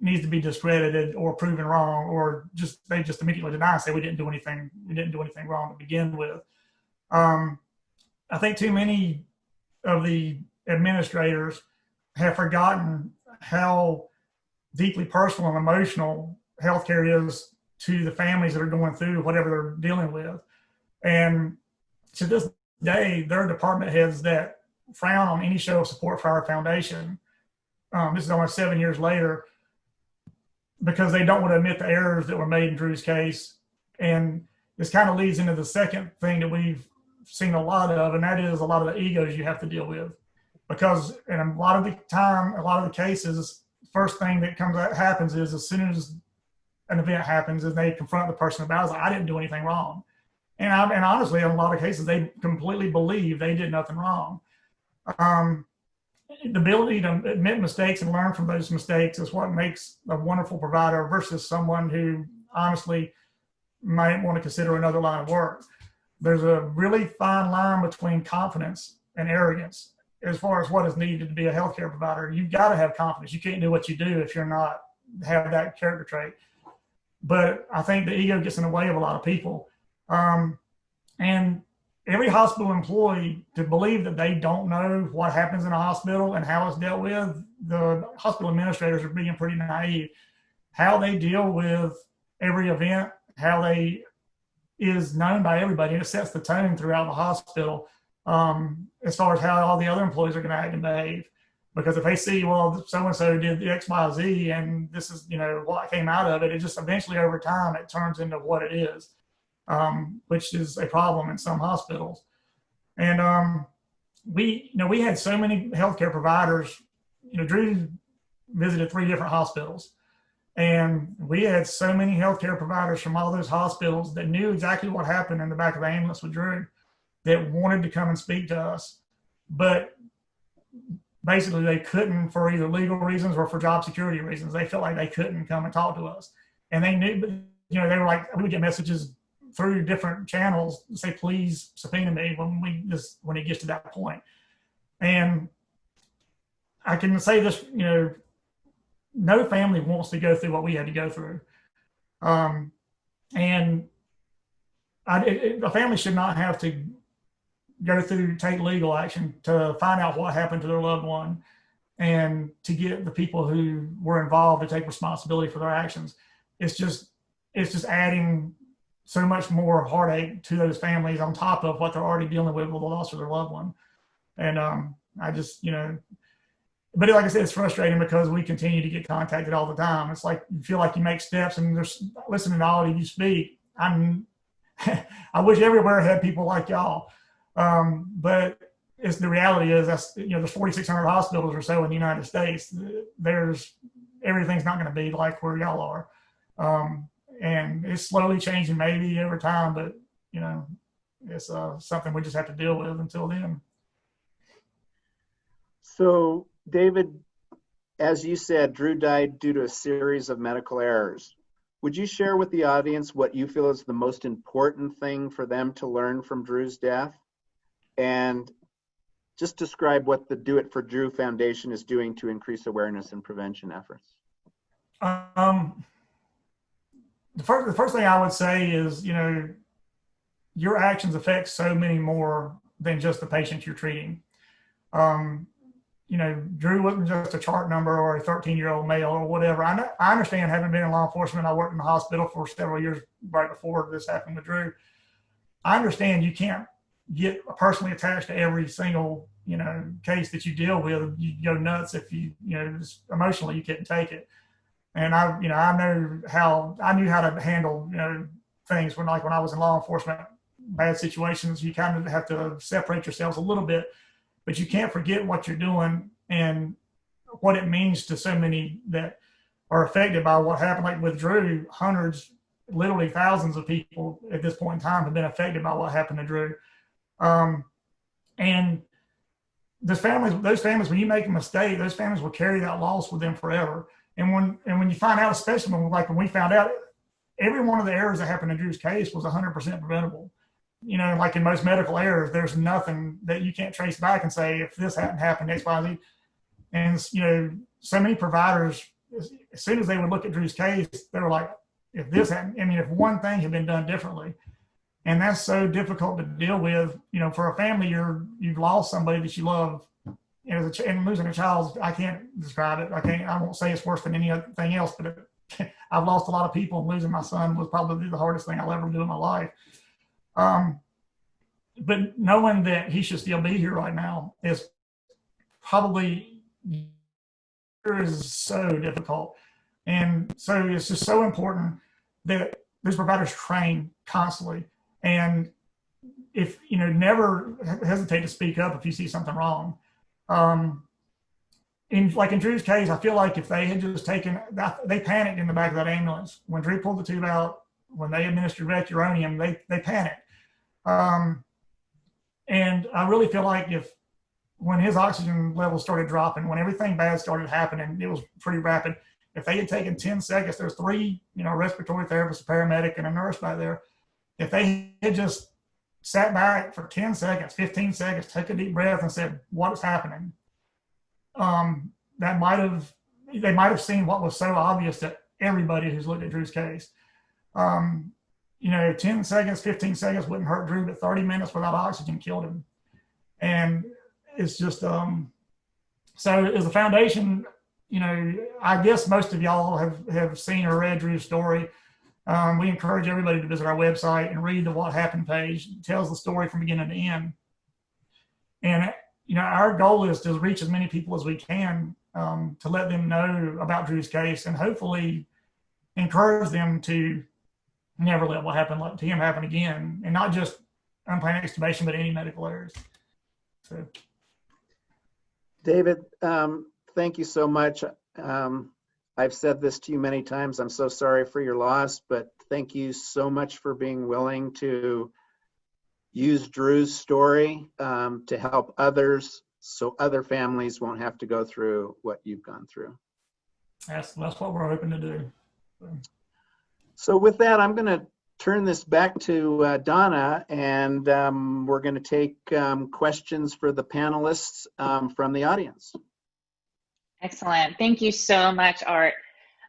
needs to be discredited or proven wrong or just they just immediately deny and say we didn't do anything we didn't do anything wrong to begin with um, i think too many of the administrators have forgotten how deeply personal and emotional healthcare is to the families that are going through whatever they're dealing with and to this day there are department heads that frown on any show of support for our foundation um, this is almost seven years later because they don't want to admit the errors that were made in Drew's case. And this kind of leads into the second thing that we've seen a lot of, and that is a lot of the egos you have to deal with. Because in a lot of the time, a lot of the cases, first thing that comes that happens is as soon as an event happens, and they confront the person about it. Like, I didn't do anything wrong. And, I, and honestly, in a lot of cases, they completely believe they did nothing wrong. Um, the ability to admit mistakes and learn from those mistakes is what makes a wonderful provider versus someone who honestly might want to consider another line of work. There's a really fine line between confidence and arrogance as far as what is needed to be a healthcare provider. You've got to have confidence. You can't do what you do if you're not have that character trait. But I think the ego gets in the way of a lot of people. Um, and every hospital employee to believe that they don't know what happens in a hospital and how it's dealt with, the hospital administrators are being pretty naive. How they deal with every event, how they is known by everybody, and it sets the tone throughout the hospital um, as far as how all the other employees are going to act and behave. Because if they see, well, so and so did the X, Y, Z, and this is, you know, what came out of it, it just eventually over time it turns into what it is um, which is a problem in some hospitals. And um, we, you know, we had so many healthcare providers. You know, Drew visited three different hospitals, and we had so many healthcare providers from all those hospitals that knew exactly what happened in the back of the ambulance with Drew, that wanted to come and speak to us, but basically they couldn't for either legal reasons or for job security reasons. They felt like they couldn't come and talk to us, and they knew, but you know, they were like, we would get messages through different channels say please subpoena me when we just, when it gets to that point. And i can say this you know no family wants to go through what we had to go through um, and I, it, a family should not have to go through take legal action to find out what happened to their loved one and to get the people who were involved to take responsibility for their actions it's just it's just adding so much more heartache to those families on top of what they're already dealing with with the loss of their loved one. And um, I just, you know, but like I said, it's frustrating because we continue to get contacted all the time. It's like you feel like you make steps and there's listening to all of you speak. I'm, I wish everywhere had people like y'all. Um, but it's the reality is that's, you know, there's 4,600 hospitals or so in the United States. There's, everything's not going to be like where y'all are. Um, and it's slowly changing maybe over time, but you know, it's uh, something we just have to deal with until then. So, David, as you said, Drew died due to a series of medical errors. Would you share with the audience what you feel is the most important thing for them to learn from Drew's death? And just describe what the Do It for Drew Foundation is doing to increase awareness and prevention efforts. Um, the first the first thing I would say is, you know, your actions affect so many more than just the patient you're treating. Um, you know, Drew wasn't just a chart number or a 13 year old male or whatever. I, know, I understand having been in law enforcement, I worked in the hospital for several years right before this happened with Drew. I understand you can't get personally attached to every single, you know, case that you deal with. You go nuts if you, you know, emotionally you couldn't take it and I, you know, I know how I knew how to handle, you know, things when like when I was in law enforcement, bad situations, you kind of have to separate yourselves a little bit, but you can't forget what you're doing and what it means to so many that are affected by what happened. Like with Drew, hundreds, literally thousands of people at this point in time have been affected by what happened to Drew. Um, and those families, those families, when you make a mistake, those families will carry that loss with them forever And when and when you find out, especially when like when we found out, every one of the errors that happened in Drew's case was 100% preventable. You know, like in most medical errors, there's nothing that you can't trace back and say if this hadn't happened, X, Y, Z. And you know, so many providers, as, soon as they would look at Drew's case, they were like, if this hadn't, I mean, if one thing had been done differently, and that's so difficult to deal with. You know, for a family, you're you've lost somebody that you love, and, as a, and losing a child, I can't describe it. I can't. I won't say it's worse than anything else, but it, I've lost a lot of people, and losing my son was probably the hardest thing I'll ever do in my life. Um, but knowing that he should still be here right now is probably is so difficult, and so it's just so important that these providers train constantly. And if you know never hesitate to speak up if you see something wrong. Um in like in drew's case i feel like if they had just taken they panicked in the back of that ambulance. When drew pulled the tube out when they administered vecuronium they they panicked um and i really feel like if when his oxygen levels started dropping when everything bad started happening it was pretty rapid if they had taken 10 seconds there's three you know respiratory therapists a paramedic and a nurse by there if they had just sat back for 10 seconds, 15 seconds, took a deep breath and said, what is happening? Um, that might have, they might have seen what was so obvious to everybody who's looked at Drew's case. Um, you know, 10 seconds, 15 seconds wouldn't hurt Drew, but 30 minutes without oxygen killed him. And it's just, um, so as a foundation, you know, I guess most of y'all have, have seen or read Drew's story. Um, we encourage everybody to visit our website and read the What Happened page. It tells the story from beginning to end. And you know, our goal is to reach as many people as we can um, to let them know about Drew's case and hopefully encourage them to never let what happened to him happen again, and not just unplanned extubation, but any medical errors. So, David, um, thank you so much. Um, I've said this to you many times. I'm so sorry for your loss, but thank you so much for being willing to use Drew's story um, to help others so other families won't have to go through what you've gone through. That's, that's what we're hoping to do. So with that, I'm going to turn this back to uh, Donna, and um, we're going to take um, questions for the panelists um, from the audience. Excellent. Thank you so much, Art.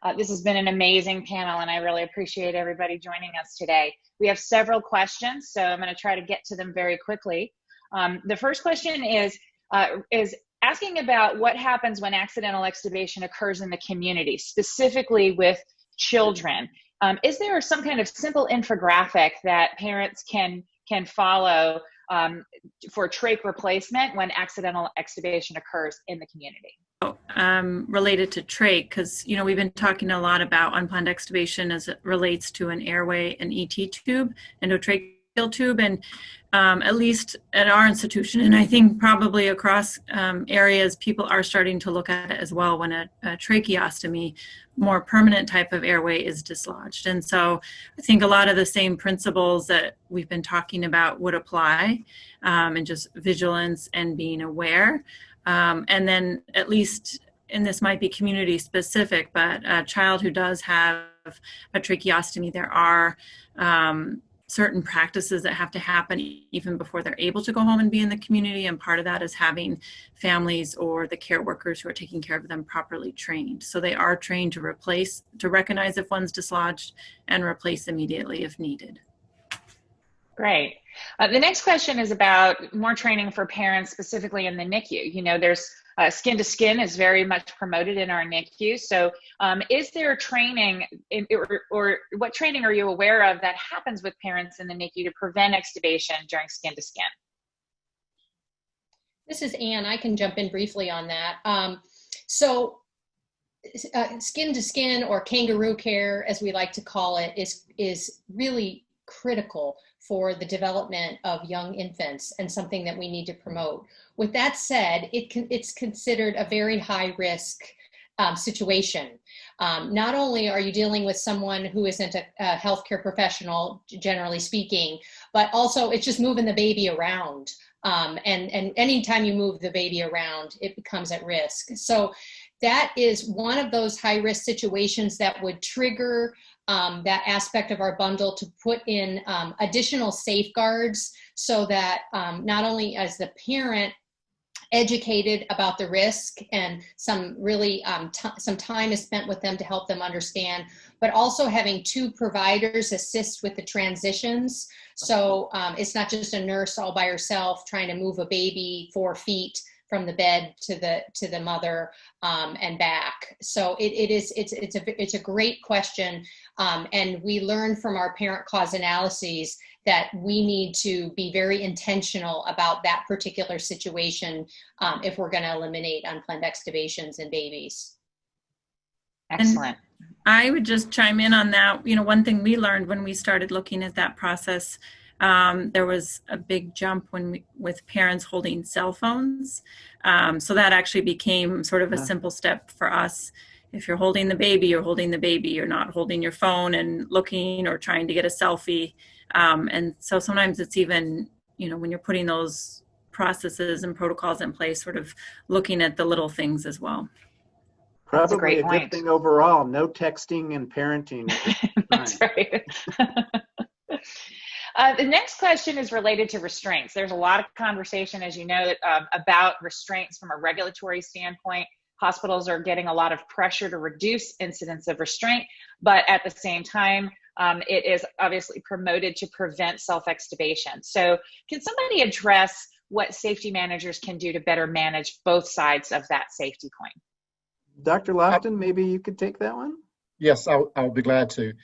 Uh, this has been an amazing panel, and I really appreciate everybody joining us today. We have several questions, so I'm going to try to get to them very quickly. Um, the first question is uh, is asking about what happens when accidental extubation occurs in the community, specifically with children. Um, is there some kind of simple infographic that parents can can follow um, for trach replacement when accidental extubation occurs in the community? um, related to trach because you know we've been talking a lot about unplanned extubation as it relates to an airway and ET tube, endotracheal tube, and um, at least at our institution, and I think probably across um, areas, people are starting to look at it as well when a, a, tracheostomy, more permanent type of airway, is dislodged. And so I think a lot of the same principles that we've been talking about would apply, um, and just vigilance and being aware. Um, and then at least, and this might be community specific, but a child who does have a tracheostomy, there are um, certain practices that have to happen even before they're able to go home and be in the community. And part of that is having families or the care workers who are taking care of them properly trained. So they are trained to replace, to recognize if one's dislodged and replace immediately if needed. Great. Uh, the next question is about more training for parents, specifically in the NICU. You know, there's uh, skin to skin is very much promoted in our NICU. So, um, is there training, in, or, or, what training are you aware of that happens with parents in the NICU to prevent extubation during skin to skin? This is Anne. I can jump in briefly on that. Um, so, uh, skin to skin or kangaroo care, as we like to call it, is is really critical for the development of young infants and something that we need to promote. With that said, it can, it's considered a very high risk um, situation. Um, not only are you dealing with someone who isn't a, a, healthcare professional, generally speaking, but also it's just moving the baby around. Um, and, and anytime you move the baby around, it becomes at risk. So that is one of those high risk situations that would trigger um, that aspect of our bundle to put in um, additional safeguards so that um, not only as the parent educated about the risk and some really um, some time is spent with them to help them understand but also having two providers assist with the transitions. So um, it's not just a nurse all by herself trying to move a baby four feet from the bed to the to the mother um, and back. So it, it is it's it's a it's a great question, um, and we learn from our parent cause analyses that we need to be very intentional about that particular situation um, if we're going to eliminate unplanned extubations in babies. Excellent. And I would just chime in on that. You know, one thing we learned when we started looking at that process um, there was a big jump when we, with parents holding cell phones. Um, so that actually became sort of a simple step for us. If you're holding the baby, you're holding the baby. You're not holding your phone and looking or trying to get a selfie. Um, and so sometimes it's even, you know, when you're putting those processes and protocols in place, sort of looking at the little things as well. That's a great a good point. thing overall. No texting and parenting. That's right. Uh, the next question is related to restraints. There's a lot of conversation, as you know, um, about restraints from a regulatory standpoint. Hospitals are getting a lot of pressure to reduce incidence of restraint, but at the same time, um, it is obviously promoted to prevent self-extubation. So can somebody address what safety managers can do to better manage both sides of that safety coin? Dr. Lofton, maybe you could take that one? Yes, I'll, I'll be glad to.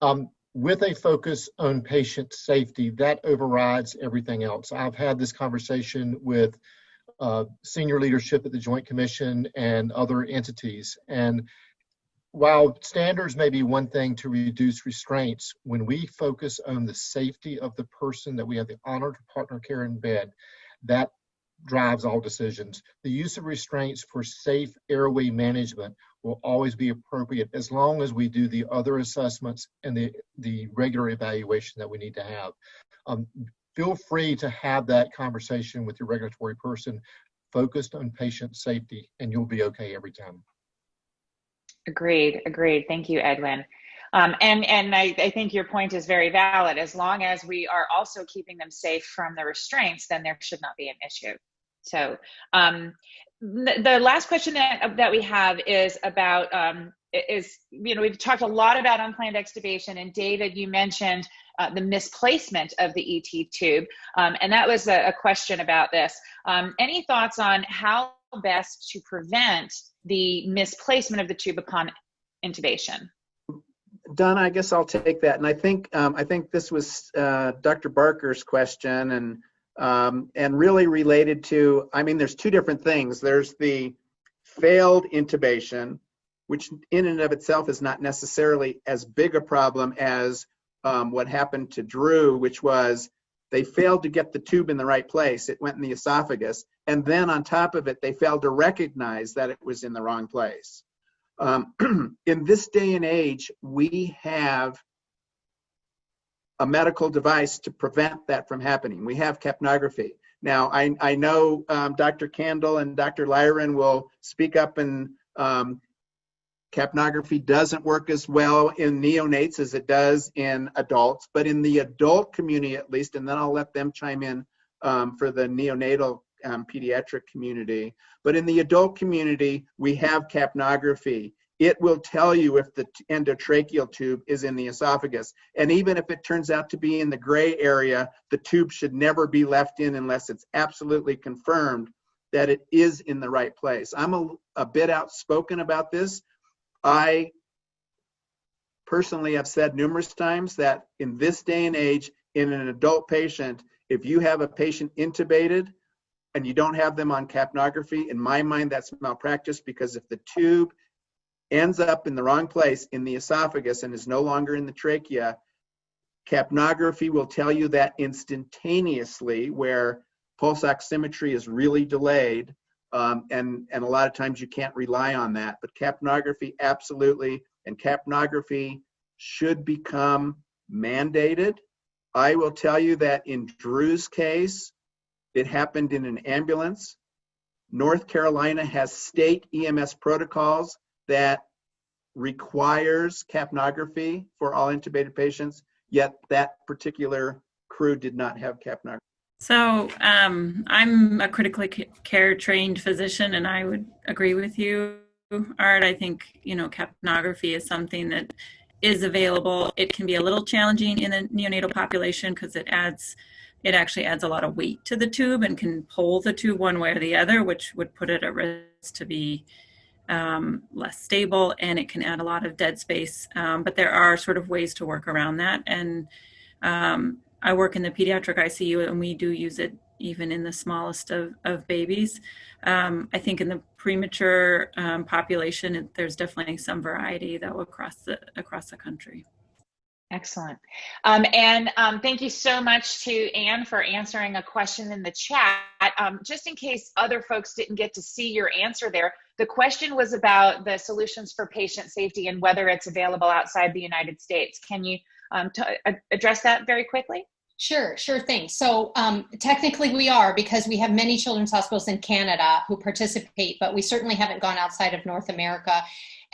Um, with a focus on patient safety, that overrides everything else. I've had this conversation with uh, senior leadership at the Joint Commission and other entities. And while standards may be one thing to reduce restraints, when we focus on the safety of the person that we have the honor to partner care in bed, that drives all decisions. The use of restraints for safe airway management will always be appropriate as long as we do the other assessments and the, the regular evaluation that we need to have. Um, feel free to have that conversation with your regulatory person focused on patient safety and you'll be okay every time. Agreed, agreed. Thank you, Edwin. Um, and and I, I, think your point is very valid. As long as we are also keeping them safe from the restraints, then there should not be an issue. So um, the, last question that, that we have is about um, is you know we've talked a lot about unplanned extubation and David you mentioned uh, the misplacement of the ET tube um, and that was a, a question about this. Um, any thoughts on how best to prevent the misplacement of the tube upon intubation? Donna, I guess I'll take that. And I think um, I think this was uh, Dr. Barker's question, and um, and really related to, I mean, there's two different things. There's the failed intubation, which in and of itself is not necessarily as big a problem as um, what happened to Drew, which was they failed to get the tube in the right place. It went in the esophagus. And then on top of it, they failed to recognize that it was in the wrong place. Um, in this day and age, we have a medical device to prevent that from happening. We have capnography. Now, I, I know um, Dr. Kandil and Dr. Lyren will speak up and um, capnography doesn't work as well in neonates as it does in adults, but in the adult community at least, and then I'll let them chime in um, for the neonatal um, pediatric community. But in the adult community, we have capnography it will tell you if the endotracheal tube is in the esophagus. And even if it turns out to be in the gray area, the tube should never be left in unless it's absolutely confirmed that it is in the right place. I'm a, a bit outspoken about this. I personally have said numerous times that in this day and age, in an adult patient, if you have a patient intubated and you don't have them on capnography, in my mind, that's malpractice because if the tube ends up in the wrong place in the esophagus and is no longer in the trachea, capnography will tell you that instantaneously where pulse oximetry is really delayed um, and, and a lot of times you can't rely on that. But capnography, absolutely, and capnography should become mandated. I will tell you that in Drew's case, it happened in an ambulance. North Carolina has state EMS protocols that requires capnography for all intubated patients, yet that particular crew did not have capnography. So um, I'm a critically care trained physician, and I would agree with you, Art. I think you know capnography is something that is available. It can be a little challenging in the neonatal population because it adds, it actually adds a lot of weight to the tube and can pull the tube one way or the other, which would put it at risk to be um, less stable and it can add a lot of dead space. Um, but there are sort of ways to work around that. And um, I work in the pediatric ICU and we do use it even in the smallest of, of babies. Um, I think in the premature um, population, there's definitely some variety though across the across the country. Excellent. Um, and um, thank you so much to Anne for answering a question in the chat. Um, just in case other folks didn't get to see your answer there, the question was about the solutions for patient safety and whether it's available outside the United States. Can you um, address that very quickly? Sure, sure thing. So um, technically we are because we have many children's hospitals in Canada who participate, but we certainly haven't gone outside of North America.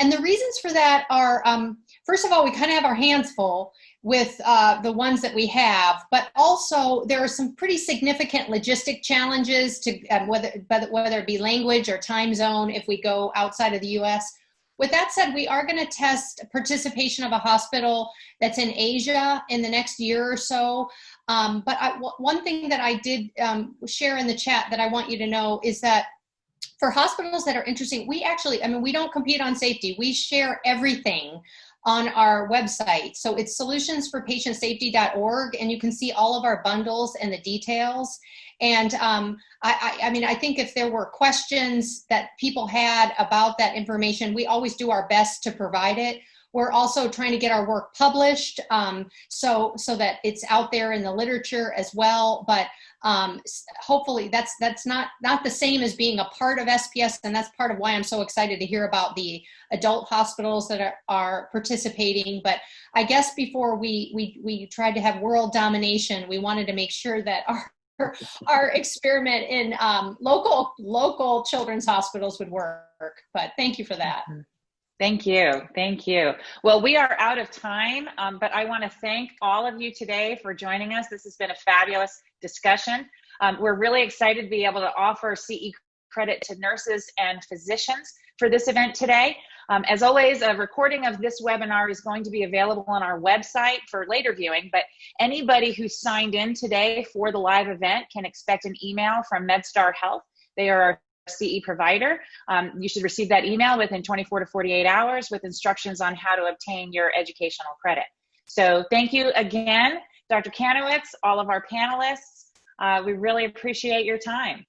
And the reasons for that are, um, first of all, we kind of have our hands full with uh, the ones that we have, but also there are some pretty significant logistic challenges to whether, whether it be language or time zone if we go outside of the US. With that said, we are going to test participation of a hospital that's in Asia in the next year or so. Um, but I, one thing that I did um, share in the chat that I want you to know is that for hospitals that are interesting, we actually, I mean, we don't compete on safety. We share everything on our website. So it's solutionsforpatientsafety.org and you can see all of our bundles and the details. And um, I, I, I, mean, I think if there were questions that people had about that information, we always do our best to provide it. We're also trying to get our work published um, so, so that it's out there in the literature as well. But um, hopefully that's that's not not the same as being a part of SPS and that's part of why I'm so excited to hear about the adult hospitals that are, are participating but I guess before we we we tried to have world domination we wanted to make sure that our our experiment in um, local local children's hospitals would work but thank you for that. Mm -hmm. Thank you. Thank you. Well, we are out of time, um, but I want to thank all of you today for joining us. This has been a fabulous discussion. Um, we're really excited to be able to offer CE credit to nurses and physicians for this event today. Um, as always, a recording of this webinar is going to be available on our website for later viewing, but anybody who signed in today for the live event can expect an email from MedStar Health. They are our CE provider. Um, you should receive that email within 24 to 48 hours with instructions on how to obtain your educational credit. So thank you again, Dr. Kanowitz, all of our panelists. Uh, we really appreciate your time.